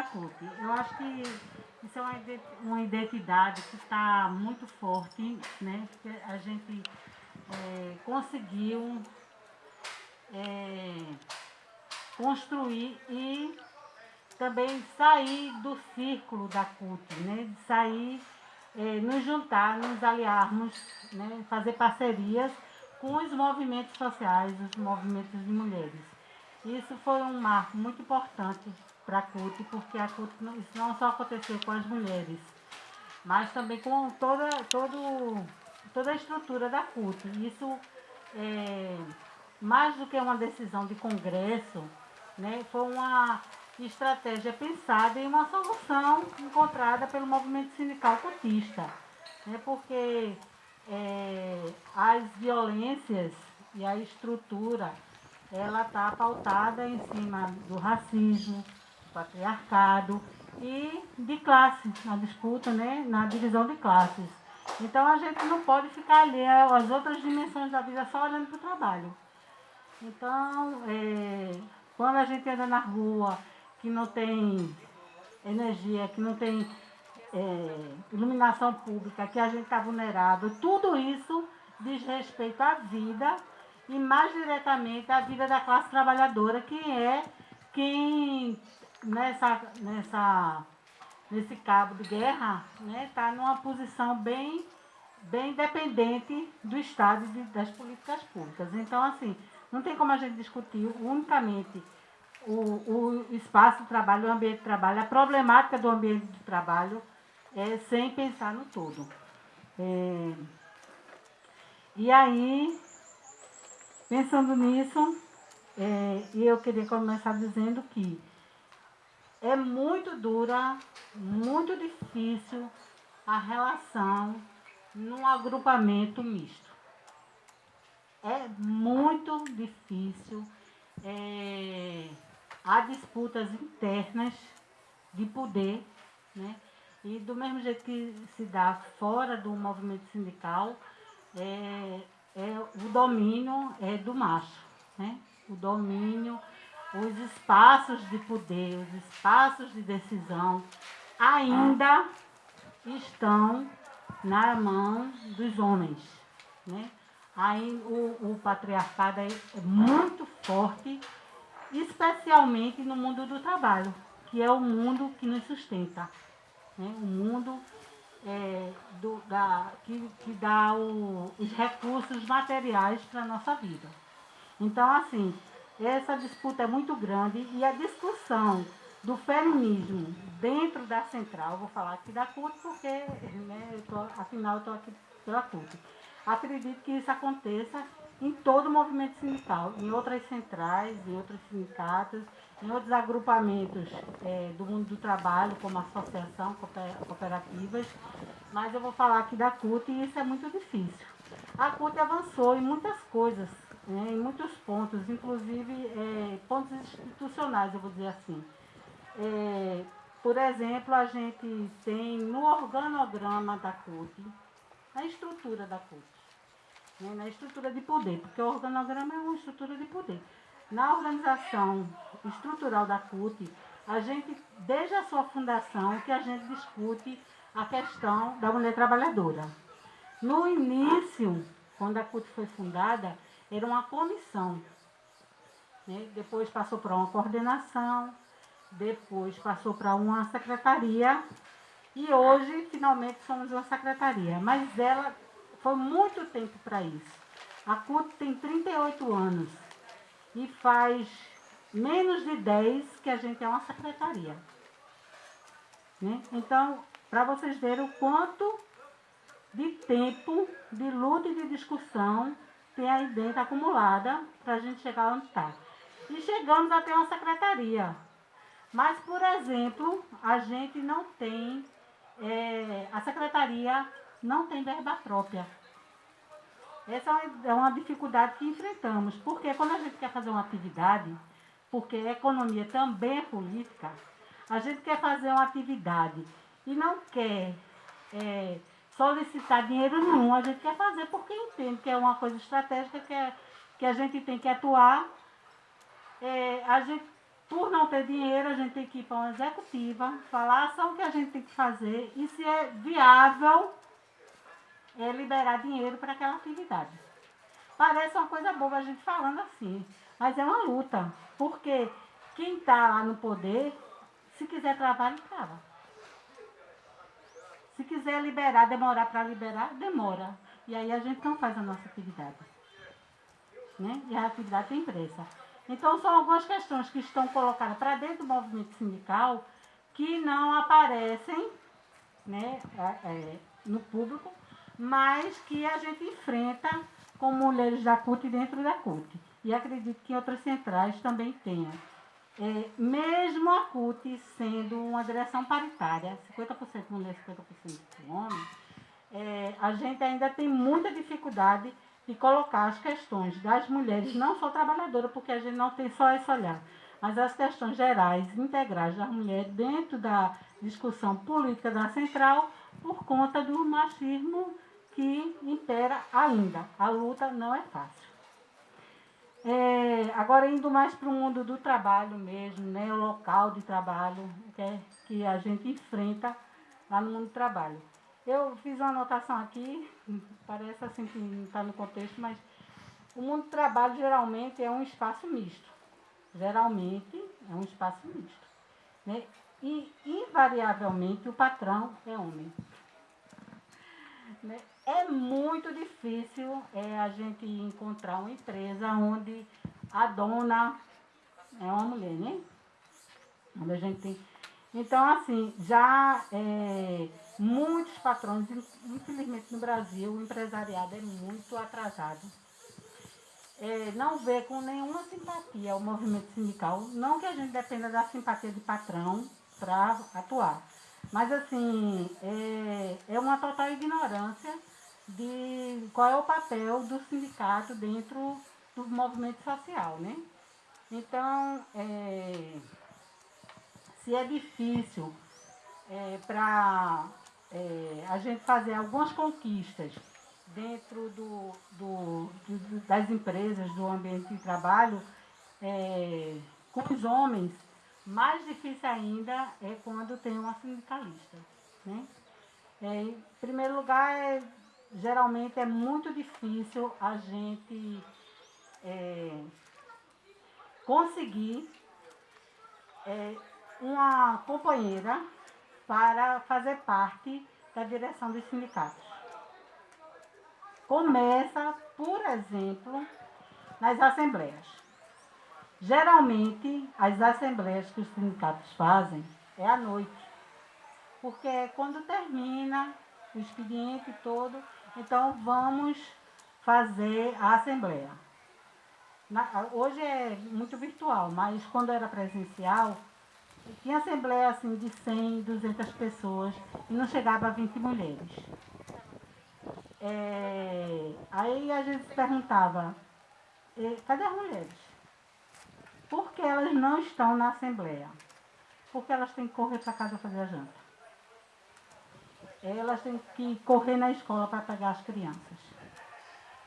da CUT. Eu acho que isso é uma identidade que está muito forte, né? A gente é, conseguiu é, construir e também sair do círculo da CUT, né? De sair, é, nos juntar, nos aliarmos, né? fazer parcerias com os movimentos sociais, os movimentos de mulheres. Isso foi um marco muito importante para a CUT, porque a CUT não, isso não só aconteceu com as mulheres, mas também com toda, todo, toda a estrutura da CUT. Isso é, mais do que uma decisão de congresso, né, foi uma estratégia pensada e uma solução encontrada pelo movimento sindical cutista. Né, porque é, as violências e a estrutura ela está pautada em cima do racismo, patriarcado e de classe, na disputa, né, na divisão de classes. Então a gente não pode ficar ali às outras dimensões da vida só olhando para o trabalho. Então, é, quando a gente anda na rua, que não tem energia, que não tem é, iluminação pública, que a gente está vulnerável, tudo isso diz respeito à vida e mais diretamente à vida da classe trabalhadora, que é quem nessa, nessa, nesse cabo de guerra está né, numa posição bem, bem dependente do Estado e das políticas públicas. Então, assim, não tem como a gente discutir unicamente o, o espaço de trabalho, o ambiente de trabalho, a problemática do ambiente de trabalho, é, sem pensar no todo. É, e aí, pensando nisso, é, eu queria começar dizendo que é muito dura, muito difícil a relação num agrupamento misto é muito difícil. É, há disputas internas de poder, né? E do mesmo jeito que se dá fora do movimento sindical, é, é, o domínio é do macho, né? O domínio, os espaços de poder, os espaços de decisão ainda estão na mão dos homens, né? Aí o, o patriarcado é muito forte, especialmente no mundo do trabalho, que é o mundo que nos sustenta. Né? O mundo é, do, da, que, que dá o, os recursos materiais para a nossa vida. Então, assim, essa disputa é muito grande e a discussão do feminismo dentro da central, vou falar aqui da CUT, porque, né, eu tô, afinal, eu estou aqui pela CUT Acredito que isso aconteça em todo o movimento sindical, em outras centrais, em outros sindicatos, em outros agrupamentos é, do mundo do trabalho, como associação, cooperativas, mas eu vou falar aqui da CUT e isso é muito difícil. A CUT avançou em muitas coisas, em muitos pontos, inclusive é, pontos institucionais, eu vou dizer assim. É, por exemplo, a gente tem no organograma da CUT, na estrutura da CUT, né, na estrutura de poder, porque o organograma é uma estrutura de poder. Na organização estrutural da CUT, a gente, desde a sua fundação, que a gente discute a questão da mulher trabalhadora. No início, quando a CUT foi fundada, era uma comissão. Né? Depois passou para uma coordenação, depois passou para uma secretaria e hoje, finalmente, somos uma secretaria. Mas ela foi muito tempo para isso. A CUT tem 38 anos e faz menos de 10 que a gente é uma secretaria. Né? Então, para vocês verem o quanto de tempo, de luta e de discussão tem aí dentro acumulada para a gente chegar onde está. E chegamos até uma secretaria. Mas, por exemplo, a gente não tem é, a secretaria não tem verba própria. Essa é uma dificuldade que enfrentamos, porque quando a gente quer fazer uma atividade, porque a economia também é política, a gente quer fazer uma atividade e não quer é, solicitar dinheiro nenhum, a gente quer fazer porque entende que é uma coisa estratégica que, é, que a gente tem que atuar. É, a gente por não ter dinheiro, a gente tem que ir para uma executiva, falar só o que a gente tem que fazer e se é viável é liberar dinheiro para aquela atividade. Parece uma coisa boba a gente falando assim, mas é uma luta, porque quem está lá no poder, se quiser trabalho, trava. Se quiser liberar, demorar para liberar, demora. E aí a gente não faz a nossa atividade. Né? E a atividade tem pressa. Então são algumas questões que estão colocadas para dentro do movimento sindical que não aparecem né, é, no público, mas que a gente enfrenta com mulheres da CUT dentro da CUT. E acredito que outras centrais também tenham. É, mesmo a CUT sendo uma direção paritária, 50% mulher, 50% homem, é, a gente ainda tem muita dificuldade de colocar as questões das mulheres, não só trabalhadoras, porque a gente não tem só esse olhar, mas as questões gerais, integrais das mulheres dentro da discussão política da central, por conta do machismo que impera ainda. A luta não é fácil. É, agora indo mais para o mundo do trabalho mesmo, né, o local de trabalho que, é, que a gente enfrenta lá no mundo do trabalho. Eu fiz uma anotação aqui, parece assim que não está no contexto, mas o mundo do trabalho geralmente é um espaço misto. Geralmente é um espaço misto. Né? E invariavelmente o patrão é homem. Né? É muito difícil é, a gente encontrar uma empresa onde a dona é uma mulher, né? Onde a gente tem. Então, assim, já é, muitos patrões, infelizmente no Brasil, o empresariado é muito atrasado. É, não vê com nenhuma simpatia o movimento sindical. Não que a gente dependa da simpatia de patrão para atuar. Mas, assim, é, é uma total ignorância de qual é o papel do sindicato dentro do movimento social, né? Então, é, se é difícil é, para é, a gente fazer algumas conquistas dentro do, do, do, das empresas, do ambiente de trabalho, é, com os homens, mais difícil ainda é quando tem uma sindicalista. Né? É, em primeiro lugar, é geralmente é muito difícil a gente é, conseguir é, uma companheira para fazer parte da direção dos sindicatos. Começa, por exemplo, nas assembleias. Geralmente, as assembleias que os sindicatos fazem é à noite, porque é quando termina o expediente todo então vamos fazer a assembleia. Na, hoje é muito virtual, mas quando era presencial, tinha assembleia assim de 100, 200 pessoas e não chegava a 20 mulheres. É, aí a gente se perguntava, cadê as mulheres? Por que elas não estão na assembleia? Porque elas têm que correr para casa fazer a janta elas têm que correr na escola para pegar as crianças.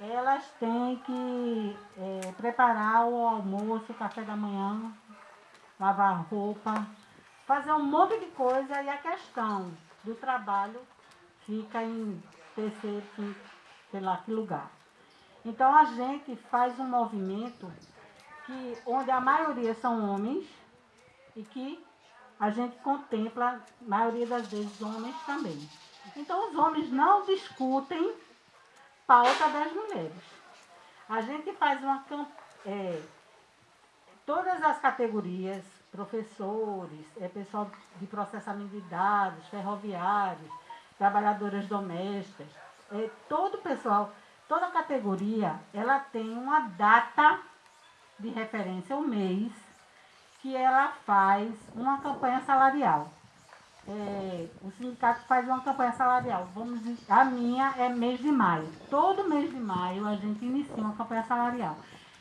Elas têm que é, preparar o almoço, o café da manhã, lavar roupa, fazer um monte de coisa e a questão do trabalho fica em terceiro, sei lá que lugar. Então a gente faz um movimento que, onde a maioria são homens e que a gente contempla, a maioria das vezes, homens também. Então, os homens não discutem pauta das mulheres. A gente faz uma é, todas as categorias, professores, é, pessoal de processamento de dados, ferroviários, trabalhadoras domésticas, é, todo pessoal, toda categoria, ela tem uma data de referência, um mês, que ela faz uma campanha salarial. É, o sindicato faz uma campanha salarial. Vamos, a minha é mês de maio. Todo mês de maio a gente inicia uma campanha salarial.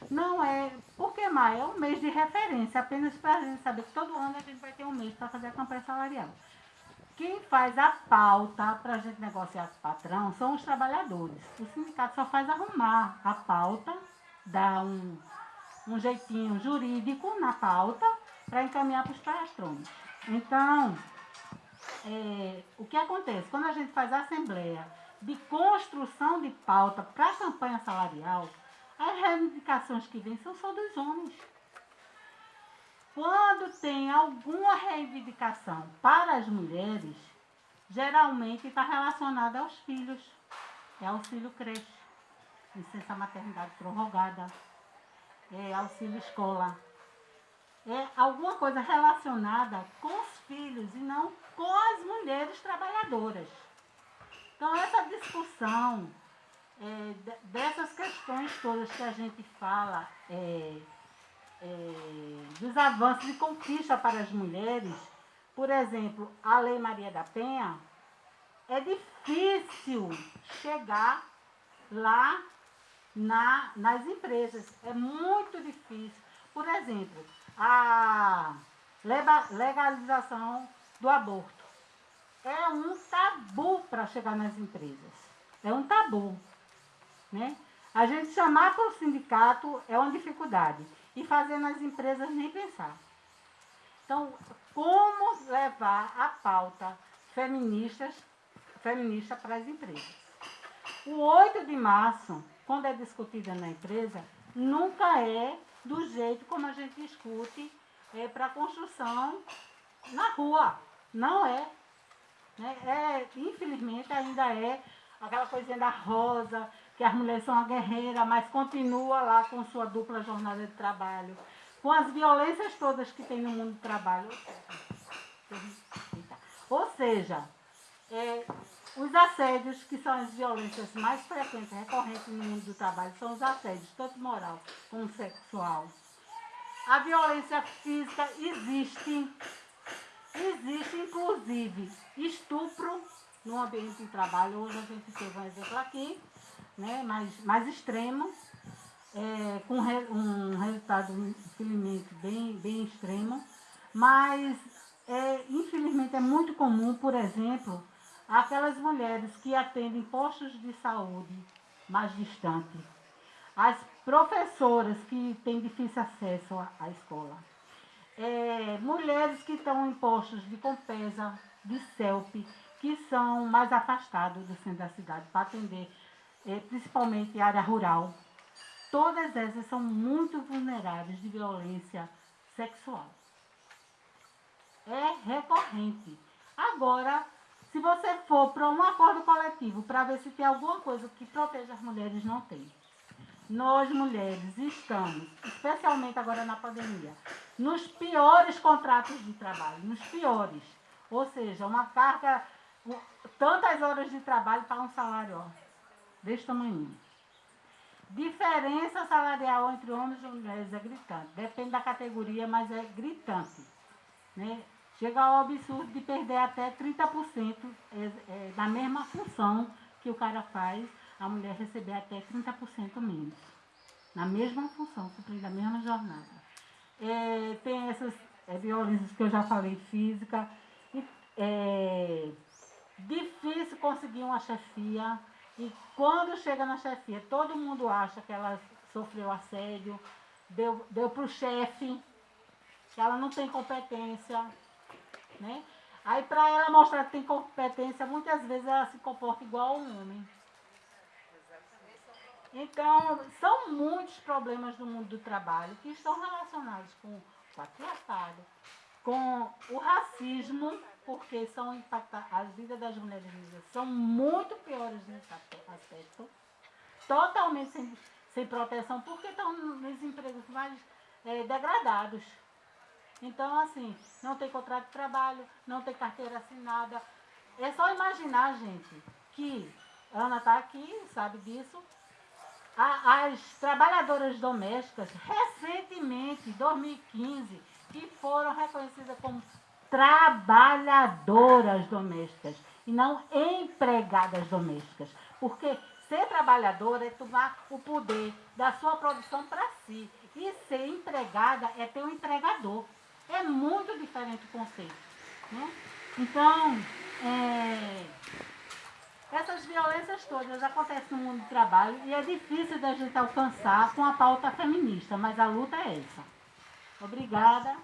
Não é. Porque maio é um mês de referência, apenas para a gente saber que todo ano a gente vai ter um mês para fazer a campanha salarial. Quem faz a pauta para a gente negociar com o patrão são os trabalhadores. O sindicato só faz arrumar a pauta, dar um, um jeitinho jurídico na pauta para encaminhar para os patrões. Então, é, o que acontece? Quando a gente faz a assembleia de construção de pauta para a campanha salarial, as reivindicações que vêm são só dos homens. Quando tem alguma reivindicação para as mulheres, geralmente está relacionada aos filhos. É auxílio creche, licença maternidade prorrogada, é auxílio escola. É alguma coisa relacionada com os filhos e não com as mulheres trabalhadoras. Então, essa discussão é, dessas questões todas que a gente fala, é, é, dos avanços e conquista para as mulheres, por exemplo, a Lei Maria da Penha, é difícil chegar lá na, nas empresas. É muito difícil. Por exemplo, a legalização do aborto. É um tabu para chegar nas empresas. É um tabu. Né? A gente chamar para o sindicato é uma dificuldade. E fazer nas empresas nem pensar. Então, como levar a pauta feministas, feminista para as empresas? O 8 de março, quando é discutida na empresa, nunca é do jeito como a gente discute é, para a construção na rua. Não é. Né? é. Infelizmente ainda é aquela coisinha da rosa, que as mulheres são uma guerreira, mas continua lá com sua dupla jornada de trabalho, com as violências todas que tem no mundo do trabalho. Ou seja, é, os assédios, que são as violências mais frequentes, recorrentes no mundo do trabalho, são os assédios, tanto moral como sexual. A violência física existe, existe inclusive estupro no ambiente de trabalho. Hoje a gente teve um exemplo aqui, né, mais, mais extremo, é, com re, um resultado, infelizmente, bem, bem extremo, mas é, infelizmente é muito comum, por exemplo, aquelas mulheres que atendem postos de saúde mais distantes, as professoras que têm difícil acesso à, escola, é, mulheres que estão em postos de Compesa, de CELP, que são mais afastados do centro da cidade para atender é, principalmente área rural. Todas essas são muito vulneráveis de violência sexual. É recorrente. Agora, se você for para um acordo coletivo para ver se tem alguma coisa que proteja as mulheres, não tem. Nós, mulheres, estamos, especialmente agora na pandemia, nos piores contratos de trabalho, nos piores. Ou seja, uma carga, tantas horas de trabalho para um salário ó, desse tamanho. Diferença salarial entre homens e mulheres é gritante. Depende da categoria, mas é gritante. Né? Chega ao absurdo de perder até 30% é, é, da mesma função que o cara faz, a mulher receber até 30% menos. Na mesma função, cumprindo a mesma jornada. É, tem essas é, violências que eu já falei, física. É, difícil conseguir uma chefia e quando chega na chefia, todo mundo acha que ela sofreu assédio, deu, deu para o chefe, que ela não tem competência. Né? Aí para ela mostrar que tem competência, muitas vezes ela se comporta igual a um homem. Então, são muitos problemas no mundo do trabalho que estão relacionados com o patriarcado, com o racismo, porque são as vidas das mulheres negras são muito piores nesse aspecto, totalmente sem, sem proteção, porque estão nos empregos mais é, degradados. Então, assim, não tem contrato de trabalho, não tem carteira assinada. É só imaginar, gente, que Ana está aqui, sabe disso. A, as trabalhadoras domésticas, recentemente, em 2015, que foram reconhecidas como trabalhadoras domésticas e não empregadas domésticas. Porque ser trabalhadora é tomar o poder da sua produção para si. E ser empregada é ter um empregador. É muito diferente o conceito. Né? Então, é, essas violências todas acontecem no mundo do trabalho e é difícil da gente alcançar com a pauta feminista, mas a luta é essa. Obrigada.